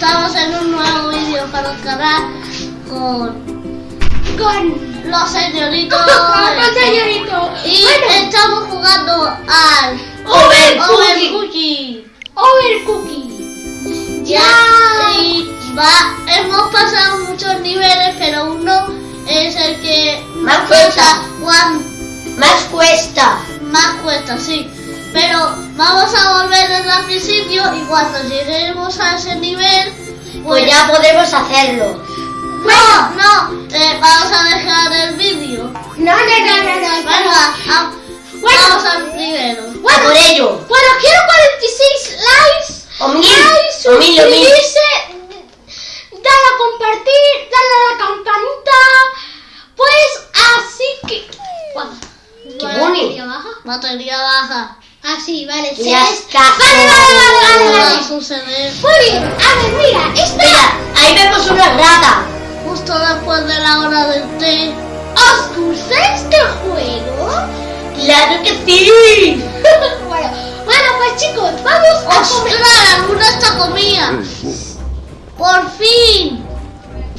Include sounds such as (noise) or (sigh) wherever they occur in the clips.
estamos en un nuevo vídeo para el canal con Con. los señoritos. (laughs) Con señorito. Y Bueno, estamos jugando al. Overcooking. Overcooking. Ya. Ya. Y va, hemos pasado muchos niveles, pero uno es el que Más cuesta. Juan, Más cuesta. más cuesta, sí. Pero vamos a volver desde el principio y cuando lleguemos a ese nivel, Pues ya podemos hacerlo. No, no, eh, vamos a dejar el vídeo. No, no, no, no, no. Venga, a- Bueno. vamos al primero. A por ello. Bueno, quiero 46 likes. O mil. Likes, O mil, o mil. suscribirse. Dale a compartir. Dale a la campanita. Pues así que. Guau. Qué Vale, boni. batería baja. Batería baja. Ah, sí, vale. se Ya es- está. Vale, vale, vale, ¿Qué vale, suceder? Muy bien. A ver, mira. Esta. Mira, ahí vemos una rata. Justo después de la hora del té. ¿Os gusta este juego? Claro que sí. (laughs) bueno, bueno, pues chicos, vamos a comer. Luna está comida. ¡Por fin!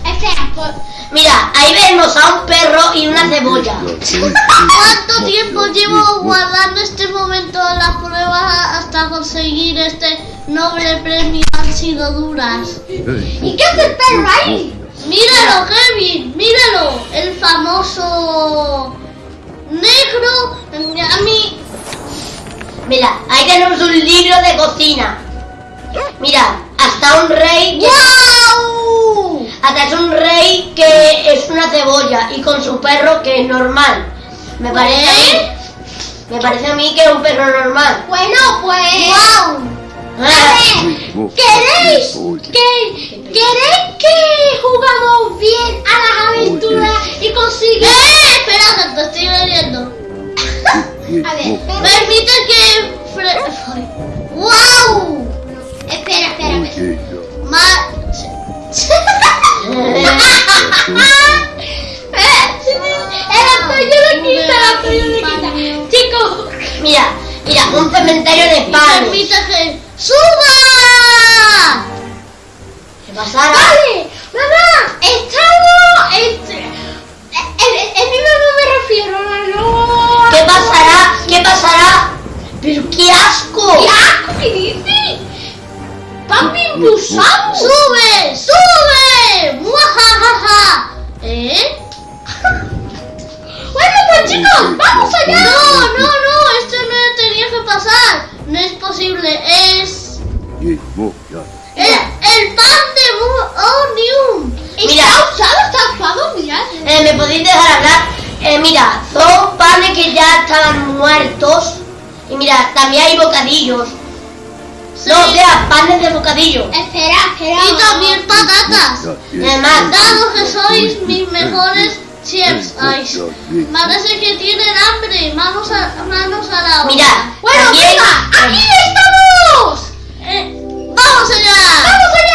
Espera, pues. Mira, ahí vemos a un perro y una cebolla. ¿Cuánto tiempo llevo guardando este momento en las pruebas hasta conseguir este noble premio? Han sido duras. ¿Y qué hace el perro ahí? Míralo, Kevin, míralo, el famoso negro. A mí, Mira, ahí tenemos un libro de cocina. Mira, hasta un rey. ¡Wow! Hasta un rey que es una cebolla y con su perro que es normal. Me parece a mí. Me parece a mí que es un perro normal. Bueno, pues. ¡Wow! A ver, ¿queréis que, ¿queréis que jugamos bien a las aventuras y ¡Eh! consigamos? Espera, te estoy leyendo. A ver, Permite que. ¡Wow! espera, espera. espera. Ma- Mira, mira, un cementerio de y pan. permite que. ¡Suba! ¿Qué pasará? vale, mamá, estamos. El, el mismo no me refiero, no. ¿Qué pasará? ¿Qué pasará? Pero qué asco. ¡Qué asco que dice! ¡Papi Busamo! ¡Sube! ¡Sube! ¿Eh? (laughs) Bueno, pues chicos, vamos allá. No, no, no, esto no tenía que pasar. No es posible, es. El, el pan de Onium. Mira. Está usado, está usado, mirad. Eh, ¿Me podéis dejar hablar? Eh, mira, son panes que ya estaban muertos. Y mira, también hay bocadillos. No, o sea, panes de bocadillo. Espera, espera. Y también patatas. Además, Dado que sois mis mejores chefs. Ay, parece que tienen hambre. Manos a, manos a la obra. mira, Bueno, venga, aquí estamos. Eh, ¡Vamos allá! ¡Vamos allá!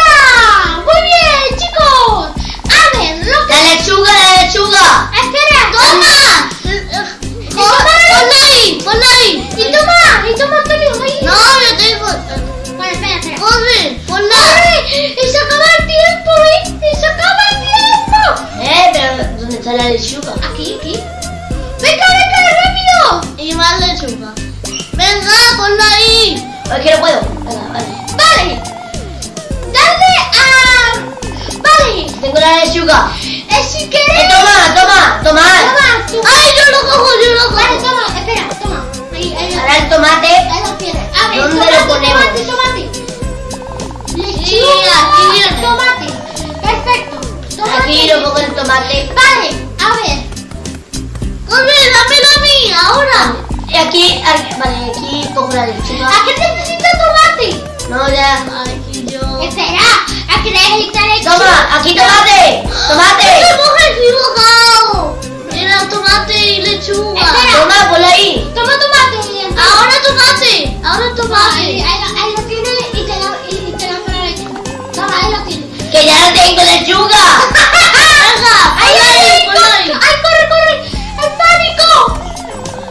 No, ya. Aquí yo. Espera, ¿a qué necesita lechuga? Toma, aquí tomate. ¡Nos Tomate. hemos equivocado! Era tomate y lechuga. Espera. Toma, ponlo ahí. Toma tomate, bien. Ahora tomate, ahora Ahí, tomate. ahí, lo- ahí lo tiene y te lo, y, y te la lechuga. Toma, ahí lo tiene. Que ya no tengo lechuga. Venga, (laughs) ¡Ay, ponla ay, ahí, ay! ponla ahí. ¡Ay, corre, corre! ¡El pánico!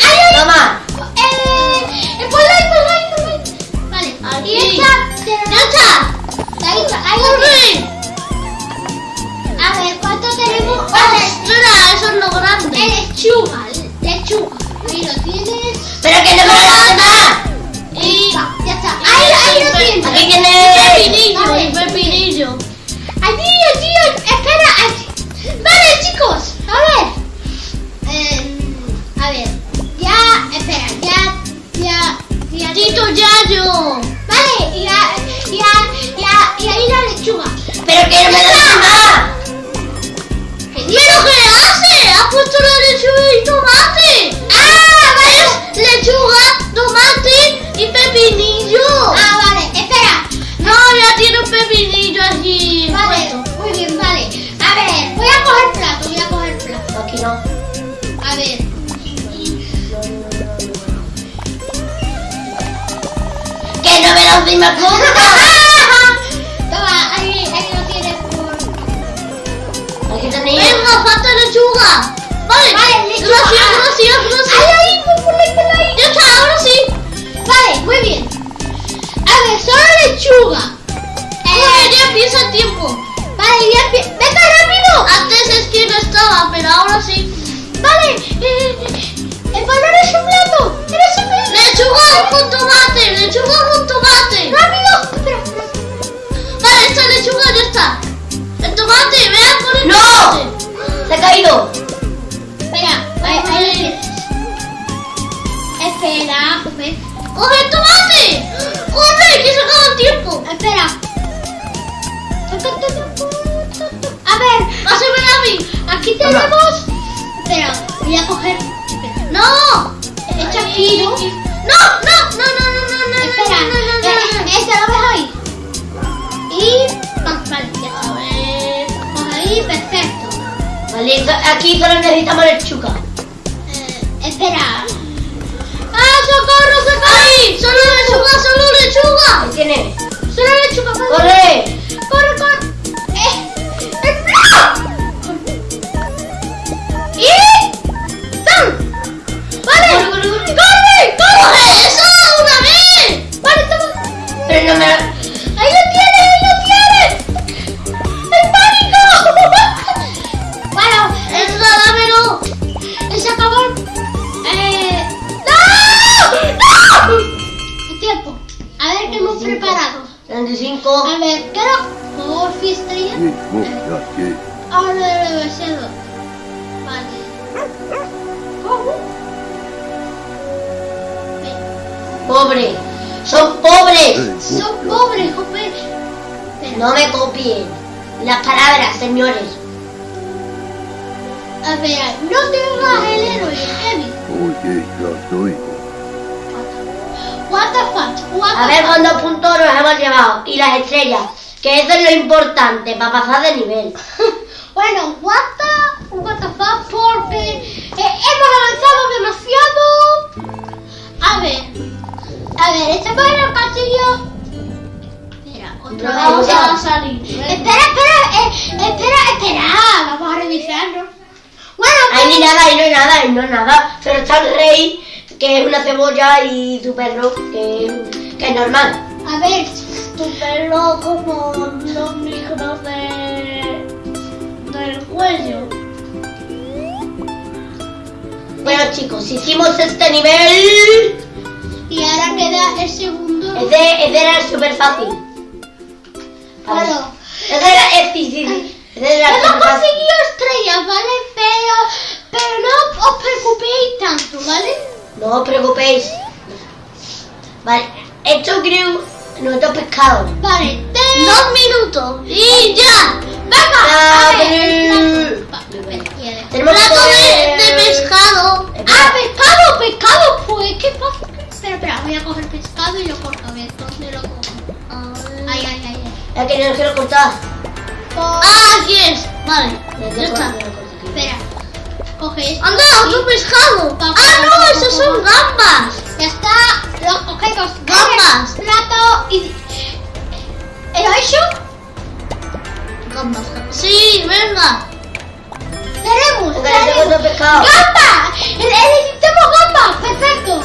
¡Ay, ay! Toma. Aquí. ¡Chacha! ¡Ahí A ver, ¿cuánto tenemos? ¡Ostras! Eso es lo grande. Lechuga, lechuga. Ahí lo tienes. ¡Pero que no me lo Y... Ya está. Ahí, lo tienes. Aquí tienes... El pepinillo, el pepinillo. Allí, allí, espera, allí. Vale, chicos, a ver. Em, a ver, ya, espera, ya, ya, ya. Tito Pero que me más. ¿Pero qué hace? Ha puesto la lechuga y tomate. Ah, Es lechuga, tomate y pepinillo. Ah, vale, espera. No, ya tiene un pepinillo allí. Vale, puesto. muy bien, vale. A ver, voy a coger plato, voy a coger plato. Aquí no. A ver. Que no me das (laughs) ni tenéis. Venga, falta lechuga. Vale, Vale, lechuga. gracias, Ah. gracias, gracias. Ahí, ahí, ahí. Ya está, ahora sí. Vale, muy bien. A ver, solo lechuga. Corre, ya empieza el tiempo. Vale, ya empie- ¡Venga, rápido! Antes es que no estaba, pero ahora sí. Vale, eh, el valor es un plato. ¡Eres un plato! Lechuga con tomate, lechuga con tomate. ¡Rápido! Espera. Vale, esta lechuga ya está. El tomate, vean por el ¡No! tomate. Se ha caído. Espera, ahí, ahí lo tienes. Espera. ¡Coge el tomate! ¡Corre, que se acaba el tiempo! Espera. A ver, Pásamela a mí. aquí tenemos. Espera, voy a coger. ¡No! Echa aquí, ¿no? No, no, no, no, no, no, no. Espera, no, no, no, no, lo ves ahí. Y. va- Vale, ya está. ver. Pues ahí, perfecto. Vale, aquí solo necesitamos lechuga. Eh, espera. ¡Ah, socorro, socorro! ¡Ay! ¡Solo lechuga, solo lechuga! Ahí tiene. Solo lechuga. ¡Corre! ¡Corre, corre! Puntos nos hemos llevado. Y las estrellas. Que eso es lo importante para pasar de nivel. (laughs) Bueno, what the, what the fuck, porque eh, hemos avanzado demasiado. A ver, a ver, estamos en el castillo. Espera, otra No, vez. Vamos a salir. Espera, espera, eh, espera, espera. Vamos a revisarlo. Bueno, Ahí ni pues- nada, ahí no hay nada, ahí no hay nada. Solo está el rey, que es una cebolla, y su perro, que, que es normal. A ver, Tu pelo como los micros de... del cuello. Bueno chicos, hicimos este nivel. y ahora queda el segundo. Ese, ese era súper fácil. Bueno, Ese era, es, sí, sí, sí. Ese era hemos conseguido estrellas, ¿vale? Pero, pero no os preocupéis tanto, ¿vale? No os preocupéis. Vale, esto creo nuestro pescado. Vale, te... Dos minutos y ya. ¡Venga! A ver, Tenemos Plato de, de pescado. ¡Ah, pescado, pescado! Pues, ¿qué pasa? Espera, espera, voy a coger pescado y lo corto. A ver, ¿dónde lo cojo? Ay, ay, ay, ay. Es que no quiero cortar. Ah, aquí es. Vale, ya está. Espera. Coge esto. Anda, otro pescado. Ah, no, esos son gambas. Ya está. Los cogemos. Gambas. Plato y... ¿Lo he hecho? Gambas. Sí, venga. Tenemos. Tenemos. otro pescado. ¡Gamba! ¡El- ¡Necesitamos gambas! ¡Perfecto!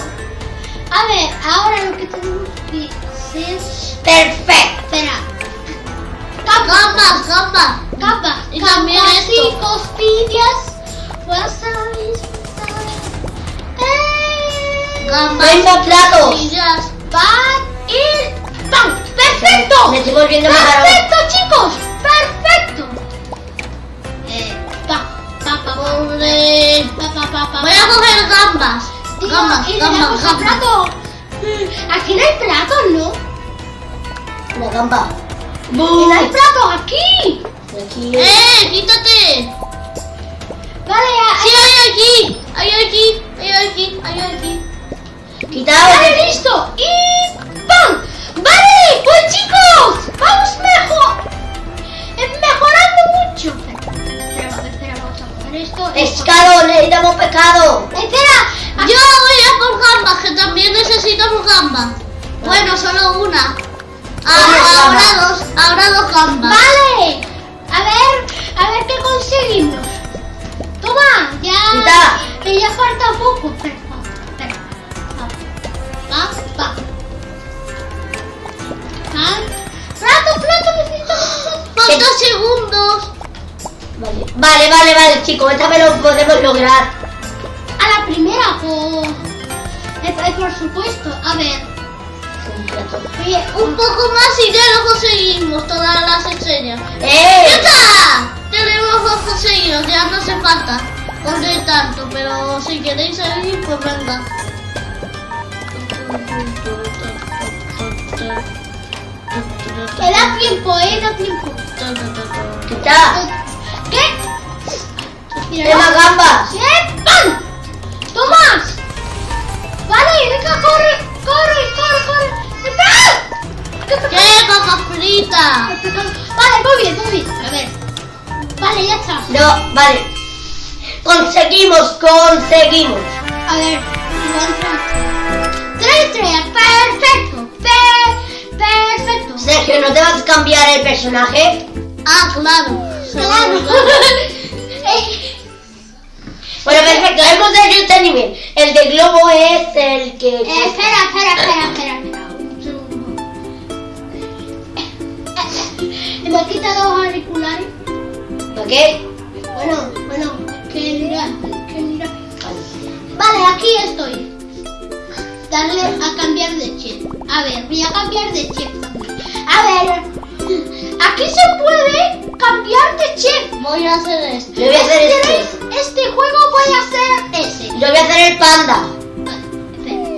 A ver, ahora lo que tenemos que hacer... Perfecto. Espera. Gambas, gambas. Gambas. Y también Gambas y esto. costillas. Gambas, 30 platos. tortillas. Pan y pan. ¡Perfecto! Me estoy volviendo más ¡Perfecto, chicos! ¡Perfecto! Eh, pa, pa, pa, pa, Pobre. pa, pa, pa, pa, Voy a coger gambas. Gambas, gambas, gambas. plato. Mm, Aquí no hay platos, ¿no? Una gamba. No hay platos aquí. Aquí. ¡Eh! ¡Quítate! Vale, ya. Sí, hay aquí. Hay aquí. Hay aquí. Hay aquí. Quitado. Vale, listo. Y ¡pam! Vale, pues chicos, vamos mejor. mejorando mucho. Espera, espera, espera, vamos a poner esto. Pescado, necesitamos pescado. Espera. Yo voy a por gambas, que también necesitamos gambas. Bueno, solo una. Ah, ahora dos, ahora dos gambas. Vale. Chicos. Esta vez lo podemos lograr. A la primera, por, eh, eh, por supuesto. A ver, oye, Un poco más y ya lo conseguimos, todas las estrellas. ¡Ya ¡Eh! está! Tenemos dos conseguidos, ya no hace falta poner tanto, pero si queréis seguir, pues venga. da tiempo, eh, da tiempo. ¿Qué? ¡De más gambas! ¿Qué? ¡Pam! ¡Toma! Vale, venga, corre, corre, corre, corre. ¡Espera! ¿Qué pasa? ¡Qué papa frita! Vale, muy bien, muy bien. A ver. Vale, ya está. No, vale. Conseguimos, conseguimos. A ver, Tres estrellas, perfecto. Pe perfecto. Sergio, ¿no te vas a cambiar el personaje? Ah, claro. Claro. Seguro. (laughs) (laughs) Eh, Bueno, perfecto, hemos hecho este nivel. El de globo es el que... eh, espera, espera, espera, espera, espera. Un segundo. Eh, ¿Me has quitado los auriculares? ¿Para qué? Bueno, bueno, que mira, es que mira. Vale, aquí estoy. Darle a cambiar de chip. A ver, voy a cambiar de chip. A ver, aquí se puede cambiar de chip. Voy a hacer esto. Yo voy a hacer Este, este. este juego voy a hacer ese. Yo voy a hacer el panda.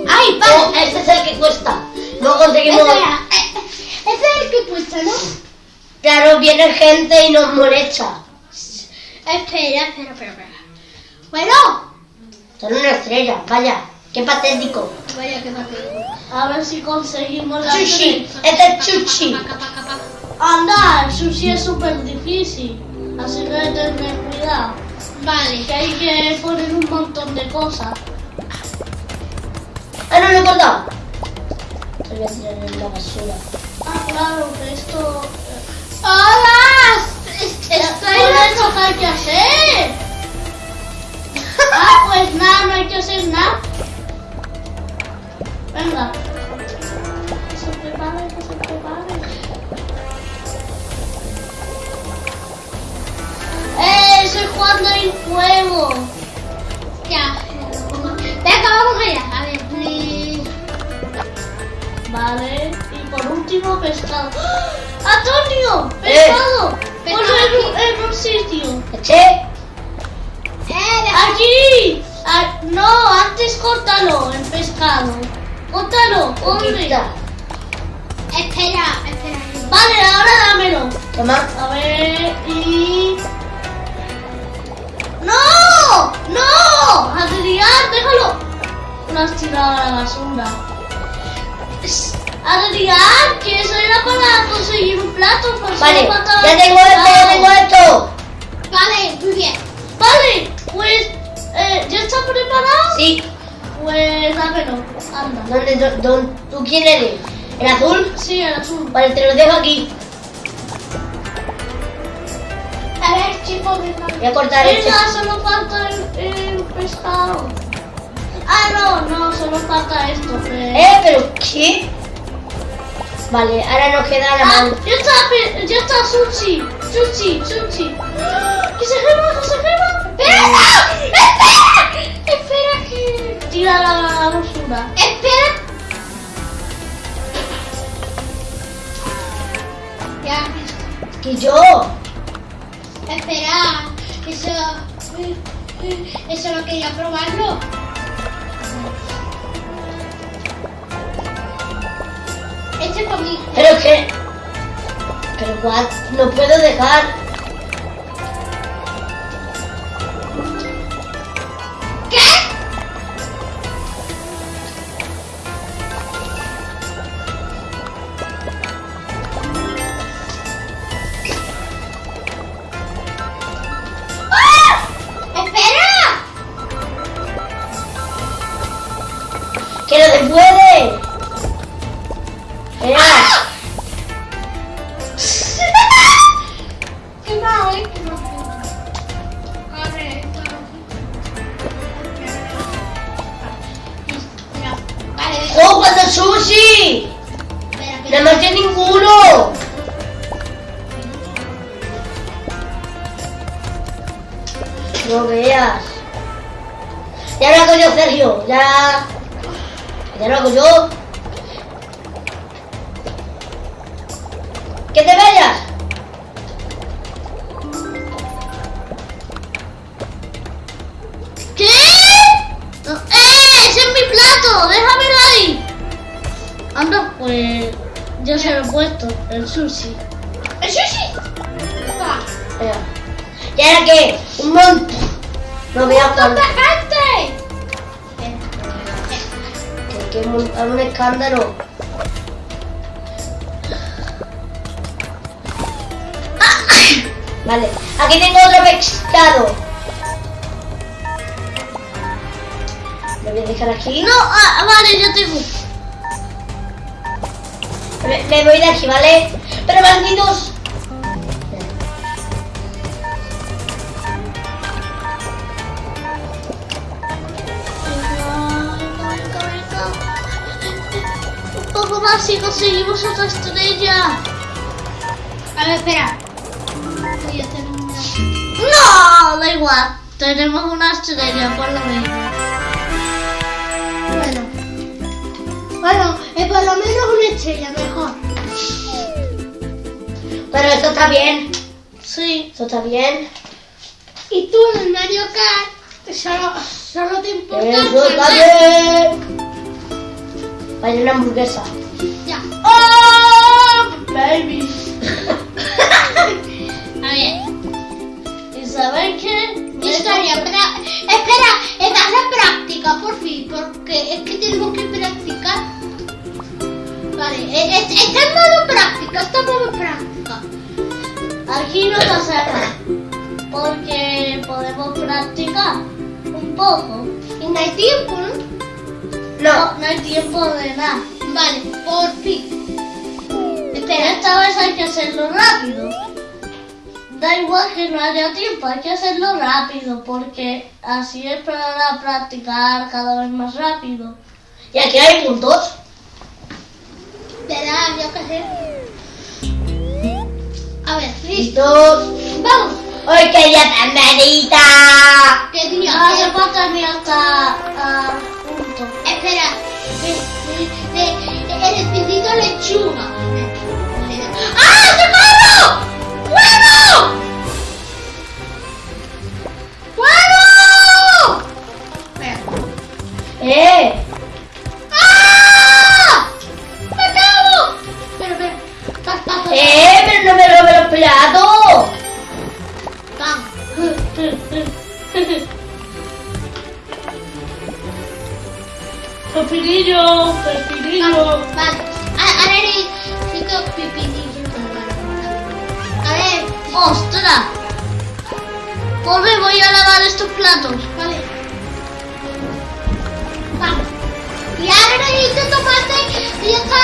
¡Ay, Oh, vale! este es el que cuesta. No conseguimos... Eh, ese es el que cuesta, ¿no? Claro, viene gente y nos molesta. Espera, espera, espera, espera. Bueno, Son una estrella, vaya. Qué patético. vaya que patético. A ver si conseguimos la estrella. Este es sushi. Paca, paca, paca. Anda, el sushi es súper difícil. Así que hay que tener cuidado. Vale. Que hay que poner un montón de cosas. Ah, no lo he cortado. Te voy a tirar en la basura. Ah, claro, que esto... ¡Hola! Estoy eso que hay que hacer. Ah, pues nada, no hay que hacer nada. Venga. Que se prepare, que se prepare. ¡Eh! Estoy jugando el juego. Ya. Venga, vamos allá. A ver. eh, Vale. Y por último, pescado. ¡Ah! ¡Antonio! Eh. ¡Pescado! Pescado Ponlo en, un- aquí. en un sitio. Eché. Eh, deja- ¡Aquí! Ah, no, antes córtalo, el pescado. Córtalo, hombre. Espera, espera. Vale, ahora dámelo. Toma. A ver, y... ¡No! ¡No! Adrián, déjalo. Lo has tirado a la basura. Adrián, que eso era para conseguir un plato. Pues Vale, ya tengo esto, ya tengo esto. Vale, muy bien. Vale, pues... eh, ¿Ya está preparado? Sí. Pues dámelo, anda. ¿Dónde, dó- dó- ¿Tú quién eres? ¿El azul? Sí, el azul. Vale, te lo dejo aquí. Voy a cortar. Venga, solo falta el, el pescado. Ah, no, no, solo falta esto. que- ¿Eh? ¿Pero qué? Vale, ahora nos queda la Ah, mano. ya está, ya está sushi. Sushi, sushi. ¡Ah! ¡Que se quema, que se quema! ¡Espera! ¡Espera! Espera que... tira la basura. Espera. Ya, Que yo. Espera. Eso. Eso no quería probarlo. Este es para mí. Pero que. Pero what? No puedo dejar. Ya se lo he puesto, el sushi. ¡El sushi! ¿Y ahora qué? Un montón. No veas ¡Tanta cuánto. gente! Hay que montar un escándalo. Vale, aquí tengo otro pescado. Lo voy a dejar aquí. No, ah, vale, yo tengo. Me, voy de aquí, ¿vale? Pero malditos. Un poco más y conseguimos otra estrella. A ver, espera. Voy a. No, da igual. Tenemos una estrella, por lo menos. Bueno. Bueno, eh, por lo menos una estrella mejor. Pero esto está bien. Sí. Esto está bien. Y tú en el Mario Kart solo, solo te importa Eso está bien. Vaya una hamburguesa. Ya. ¡Oh, baby! (laughs) A ver. ¿Y sabéis qué? Historia, pra- espera, es la práctica, por fin, porque es que tenemos que practicar. Vale, eh, eh, está en modo práctica, está en modo práctica. Aquí no pasa nada. Porque podemos practicar un poco. Y no hay tiempo, ¿no? No. No, hay tiempo de nada. Vale, por fin. Pero esta vez hay que hacerlo rápido. Da igual que no haya tiempo, hay que hacerlo rápido porque así es para practicar cada vez más rápido. Y aquí hay puntos. Espera, yo qué sé. A ver, listo. Listos. Vamos. ¡Ay, qué día tan bonita! ¿Qué día? Hace Eh, falta ni hasta ah, punto. Espera. El espíritu lechuga. ¡Ah, socorro! ¡Fuego! ¡Fuego! Espera. ¡Eh! ¡Eh! ¡Pero no me robe los platos! (laughs) Pepinillo, pepinillo. Vale. A- Ahora necesito pipinillo. A ver. ¡Ostras! Corre, voy a lavar estos platos. Vale. Vamos. Y ahora necesito tomate y ya está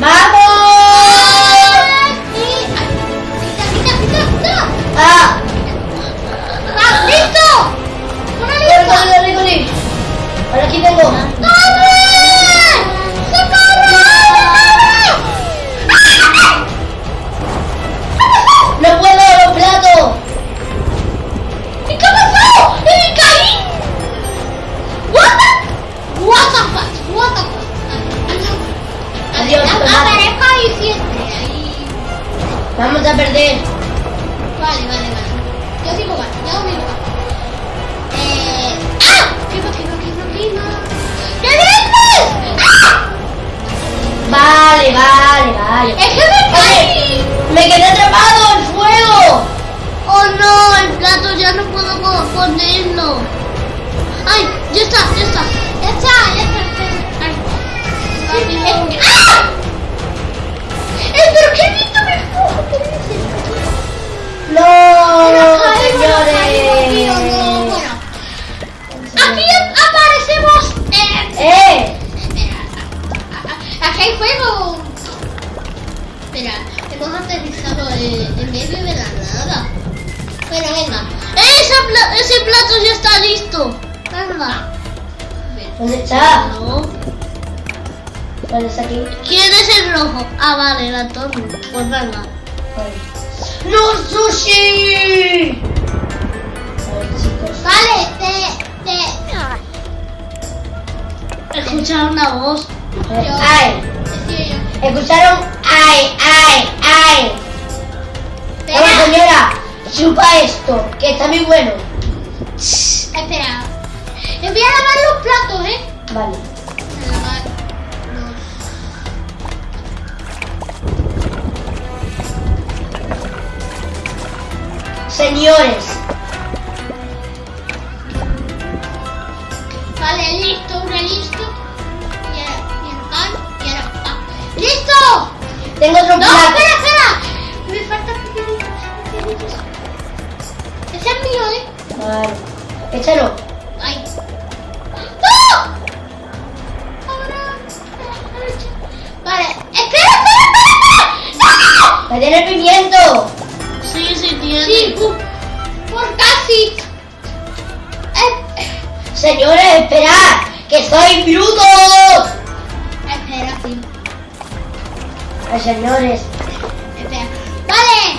hecho. ¿eh? ¡Vamos! Y... Quita, quita, quita, quita. ¡Ah! ¡Ah, listo! ¡Una ¡Corre, lista! corre, corre, corre! Ahora aquí tengo. Vamos a perder. Vale, vale, vale. Yo sigo mal, yo sigo mal. Eh... ¡Ah! ¡Quema, quema, quema, quema! ¡Qué dices! ¡Ah! Vale, vale, vale. ¡Es que me caí! Me quedé atrapado en fuego. ¡Oh no! El plato ya no puedo po- ponerlo. ¡Ay! ¡Ya está! ¡Ya está! Ya está, ya está. Ay. ¡Ah! ¡Eh, pero qué visto me empujo! ¿Qué dices? No, tío, no, señores. bueno. Aquí aparecemos en... Eh, Aquí hay fuego. Espera, hemos aterrizado en, medio de la nada. Bueno, venga. ¡Esa pla- ese plato ya está listo! Venga. ¿dónde está? No. ¿Dónde está aquí? ¿Quién es el rojo? Ah, vale, el Antonio. Pues venga. ¡No, sushi! Ver, chicos. Vale, te... te... Escuchar una voz. Yo- ¡Ay! ¿Escucharon? ¡Ay, ay, ay! Espera, señora, chupa esto, que está muy bueno. espera. Les voy a lavar los platos, ¿eh? Vale. Señores, Vale, listo, una listo. Y el pan, y ahora pan. ¡Listo! tengo otro No, plato. Soy brutos. espera, sí. Ay, señores, Espera. Vale.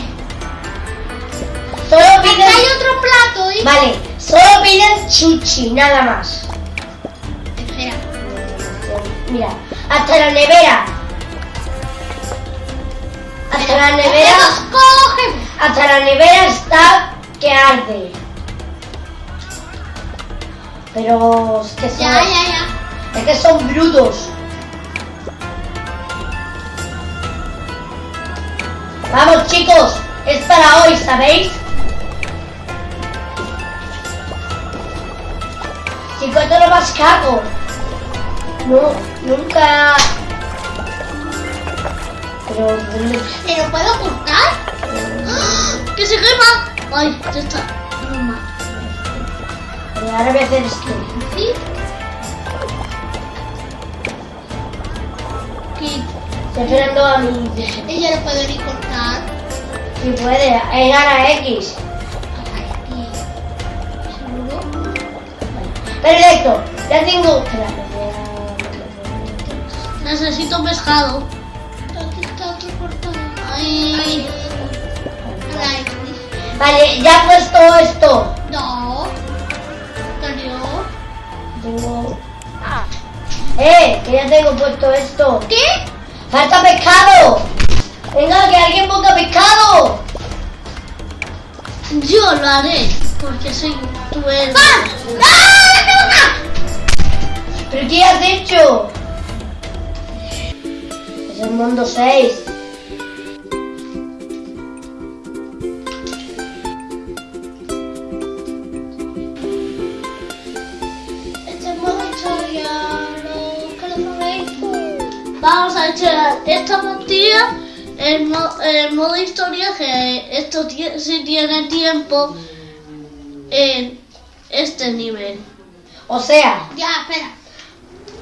solo piden... hay otro plato, ¿eh? Vale, solo piden chuchi, nada más. Espera. Mira, hasta la nevera. Hasta la nevera, cogemos. hasta la nevera está que arde. Pero es que son, Ya, ya, ya. es que son brutos. Vamos chicos, es para hoy, ¿sabéis? Chicos, esto es lo más cago. No, nunca. Pero, ¿dónde- ¿Te lo puedo cortar? ¡Que se quema! ¡Ay! Ya está. Ahora voy a hacer esto. Sí. Aquí. Estoy esperando a mi. Yo lo puedo ni cortar. Si puede, es Ana X. Perfecto, ya tengo. Necesito pescado. ¿Dónde está otro? Ay. Vale, ya he puesto esto. No. Tengo. ¡Eh! Que ya tengo puesto esto. ¿Qué? ¡Falta pescado! ¡Venga, que alguien ponga pescado! Yo lo haré. Porque soy tu héroe. ¡Ah! ¡La cabeza! ¿Pero qué has hecho? Es el mundo 6. Vamos a echar esta partida en, mo- en modo historia que esto sí tiene tiempo en este nivel. O sea, Ya, espera.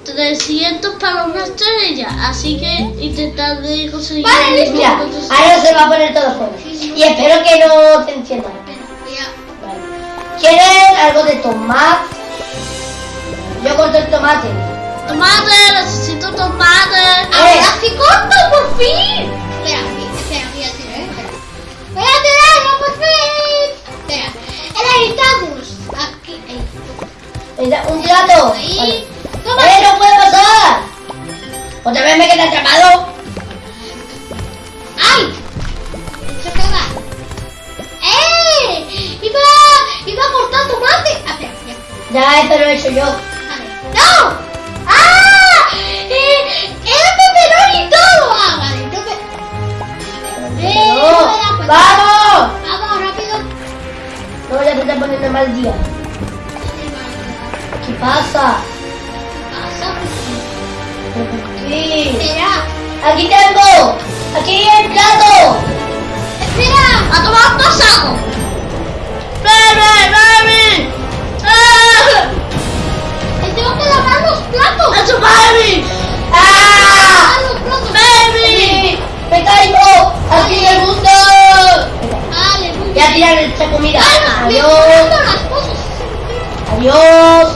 300 para una estrella, así que intentad de conseguir... Vale, el mira, ahora se va a poner todo fuera. Y espero que no te enciendan. Vale. ¿Quieren algo de tomate? Yo corto el tomate. Tomate, necesito tomate. ¡Ahora sí corto, por fin! Espera, espera, voy a tirar, eh, espera. ¡Voy a tirarlo, por fin! Esta comida. Adiós. Adiós.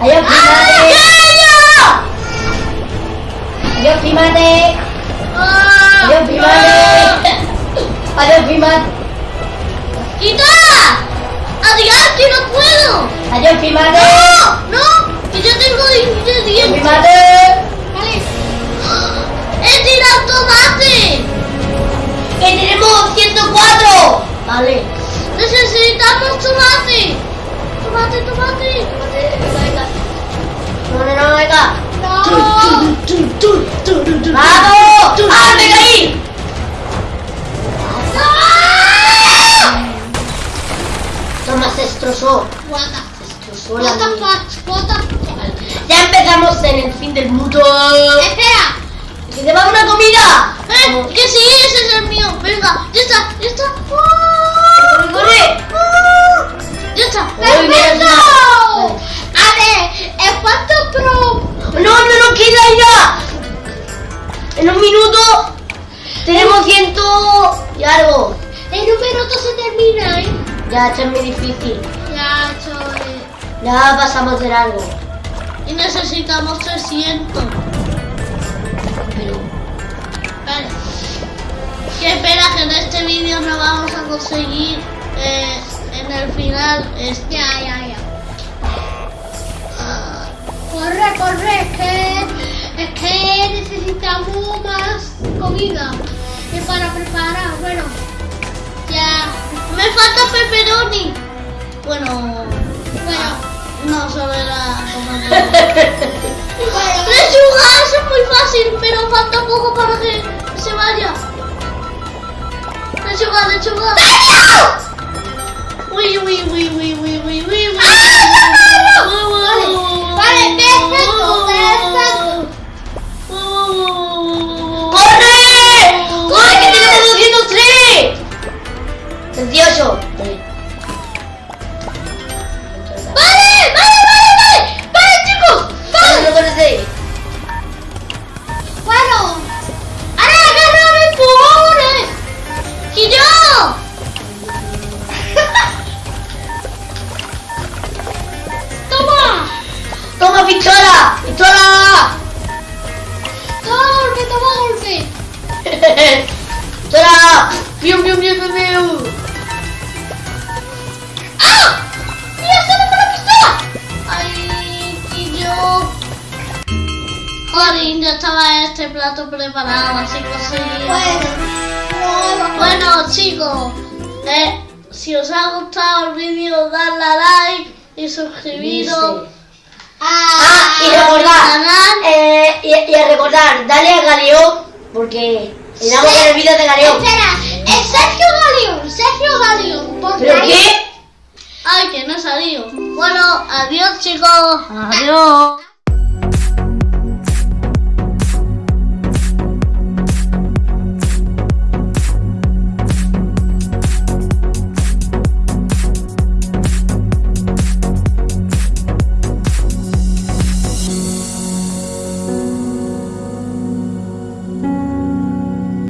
Adiós, ¡Ah, primate. aquello! Adiós, primate. ¡Ah! Adiós, primate. Adiós, primate. ¡Quita! ¡Adiós, que no puedo! Adiós, primate. ¡No! ¡No! ¡Que yo tengo Adiós, ingredientes! primate. Vale. ¡He tirado tomate! Que tenemos 104. Vale. ¡Necesitamos tomate! ¡Tomate, tomate! No, no, no, venga. No. ¡Vamos! ¡Ah, me caí! Toma, se destrozó. What the, fuck? What the fuck? Ya empezamos en el fin del mundo. Espera. ¡Que te va una comida! ¡Eh! ¡Que sí! ¡Ese es el mío! ¡Venga! ¡Ya está! ¡Ya está! ¡Corre, corre! ¡Ya está! Uy, mira, es ¡Perfecto! una- A ver, ¿en cuánto pro? ¡No, no nos queda ya! En un minuto tenemos ciento y algo. El número se termina, ¿eh? Ya, esto es muy difícil. Ya, choy. Ya pasamos de largo. Y necesitamos 300. Pero... Vale. Qué pena que en este vídeo no vamos a conseguir eh, en el final este. Ya, ya, ya. Corre, corre, es que, es que necesitamos más comida. Y para preparar, bueno, ya, Me falta pepperoni. Bueno, bueno, no cómo es. (laughs) bueno. Lechuga, eso es muy fácil, pero falta poco para que se vaya. Lechuga, lechuga. Uy, uy, uy, uy, uy, uy, uy, uy. Vale, perfecto, perfecto. ¡Corre! ¡Corre, que tenemos 203! 28. ¡Toma, pistola! ¡Pistola! toma golpe, toma golpe. (laughs) ¡Pistola! ¡Pium, pium, pium, pium, pium! ¡Ah! ¡Mira, solo con la pistola! ¡Ay, yo! Jolín, ya estaba este plato preparado, así conseguí. Bueno, Bueno, chicos, eh, si os ha gustado el vídeo, dadle a like y suscribiros. Ah, y recordar, eh, y, y a recordar, dale a Galeón, porque le damos el vídeo de Galeón. Espera, es Sergio Galeón, Sergio Galeón. ponte ¿Pero ahí. qué? Ay, que no he salido. Bueno, adiós, chicos. Adiós.